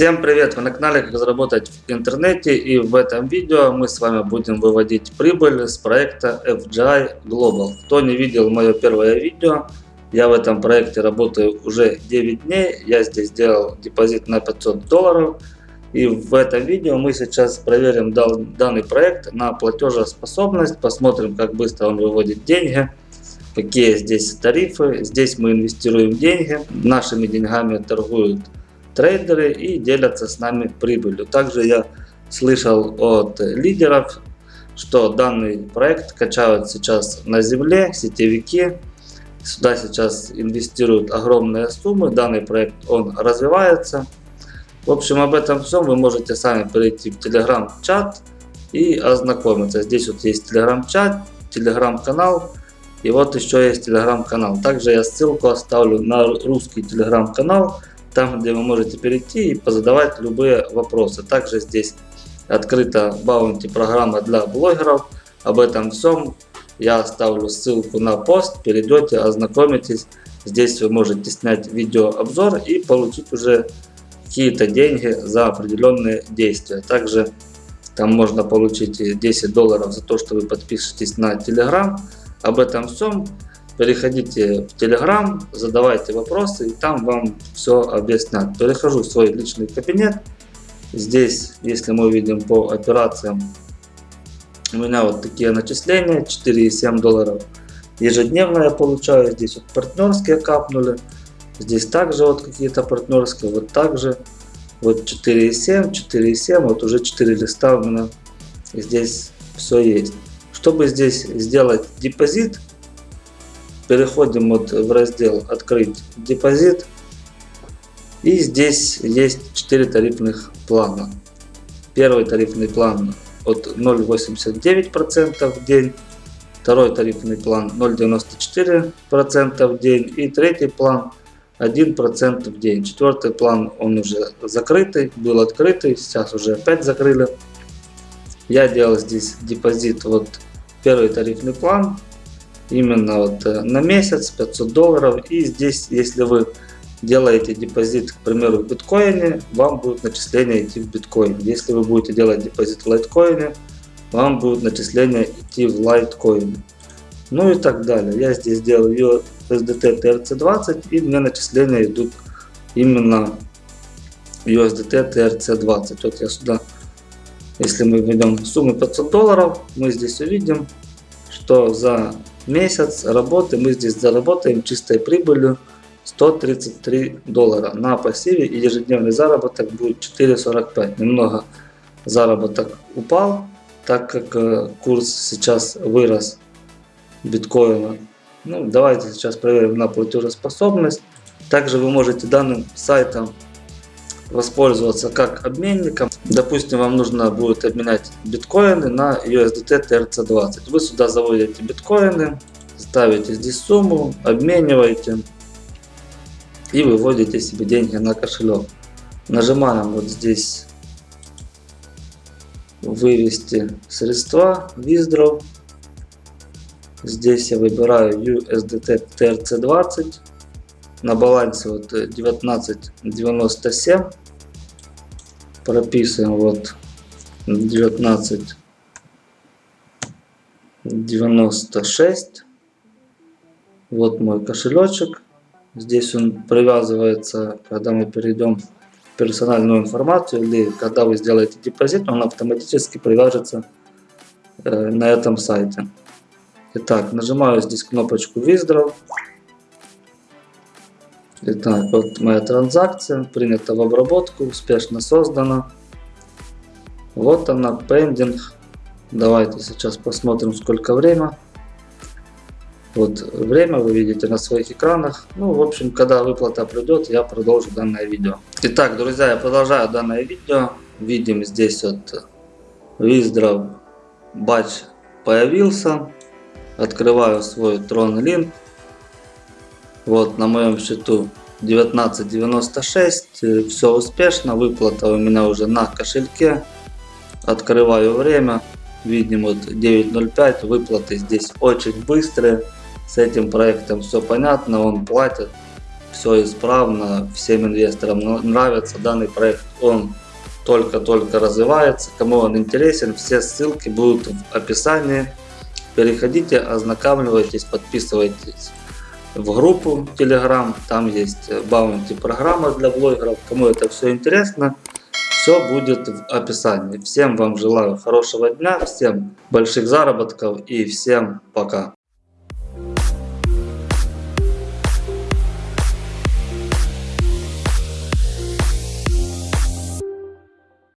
Всем привет! Вы на канале Как заработать в интернете и в этом видео мы с вами будем выводить прибыль с проекта FGI Global. Кто не видел мое первое видео, я в этом проекте работаю уже 9 дней. Я здесь сделал депозит на 500 долларов. И в этом видео мы сейчас проверим данный проект на платежеспособность. Посмотрим как быстро он выводит деньги. Какие здесь тарифы. Здесь мы инвестируем деньги. Нашими деньгами торгуют трейдеры и делятся с нами прибылью. Также я слышал от лидеров, что данный проект качают сейчас на земле сетевики. Сюда сейчас инвестируют огромные суммы. Данный проект он развивается. В общем, об этом всем вы можете сами перейти в телеграм-чат и ознакомиться. Здесь вот есть телеграм-чат, телеграм-канал. И вот еще есть телеграм-канал. Также я ссылку оставлю на русский телеграм-канал там, где вы можете перейти и позадавать любые вопросы. Также здесь открыта баунти программа для блогеров. Об этом всем я оставлю ссылку на пост. Перейдете, ознакомитесь. Здесь вы можете снять видеообзор и получить уже какие-то деньги за определенные действия. Также там можно получить 10 долларов за то, что вы подпишетесь на Telegram. Об этом всем переходите в Telegram, задавайте вопросы, и там вам все объяснят. Перехожу в свой личный кабинет. Здесь, если мы видим по операциям, у меня вот такие начисления, 4,7 долларов ежедневно я получаю. Здесь вот партнерские капнули. Здесь также вот какие-то партнерские, вот также. Вот 4,7, 4,7, вот уже 4 листа у меня здесь все есть. Чтобы здесь сделать депозит, переходим вот в раздел «Открыть депозит». И здесь есть 4 тарифных плана. Первый тарифный план от 0,89% в день. Второй тарифный план 0,94% в день. И третий план 1% в день. Четвертый план он уже закрытый, был открытый, сейчас уже опять закрыли. Я делал здесь депозит, вот первый тарифный план именно вот э, на месяц 500 долларов. И здесь если вы делаете депозит к примеру в биткоине вам будет начисление идти в биткоин. Если вы будете делать депозит в лайткоине вам будет начисление идти в лайткоине. Ну и так далее. Я здесь делаю USDT TRC20 и мне начисления идут именно USDT TRC20 вот я сюда если мы введем сумму 500 долларов мы здесь увидим что за месяц работы мы здесь заработаем чистой прибылью 133 доллара. На пассиве и ежедневный заработок будет 4.45 немного заработок упал так как э, курс сейчас вырос биткоина. Ну давайте сейчас проверим на платежеспособность. Также вы можете данным сайтом воспользоваться как обменником. Допустим, вам нужно будет обменять биткоины на USDT TRC20. Вы сюда заводите биткоины, ставите здесь сумму, обмениваете и выводите себе деньги на кошелек. Нажимаем вот здесь вывести средства, withdraw. Здесь я выбираю USDT TRC20 на балансе вот 19.97 прописываем вот 19.96 вот мой кошелечек. Здесь он привязывается когда мы перейдем в персональную информацию или когда вы сделаете депозит он автоматически привяжется э, на этом сайте. Итак, нажимаю здесь кнопочку Withdraw Итак, вот моя транзакция принята в обработку, успешно создана. Вот она, пендинг. Давайте сейчас посмотрим, сколько время. Вот время вы видите на своих экранах. Ну, в общем, когда выплата придет, я продолжу данное видео. Итак, друзья, я продолжаю данное видео. Видим здесь вот Wizdraw батч появился. Открываю свой Tron Link. Вот на моем счету 1996. Э, Все успешно. Выплата у меня уже на кошельке. Открываю время. Видим вот 9.05. Выплаты здесь очень быстрые. С этим проектом все понятно. Он платит все исправно, всем инвесторам нравится данный проект, он только-только развивается, кому он интересен, все ссылки будут в описании, переходите, ознакомливайтесь, подписывайтесь в группу Telegram, там есть баунти программа для блогеров, кому это все интересно, все будет в описании. Всем вам желаю хорошего дня, всем больших заработков и всем пока.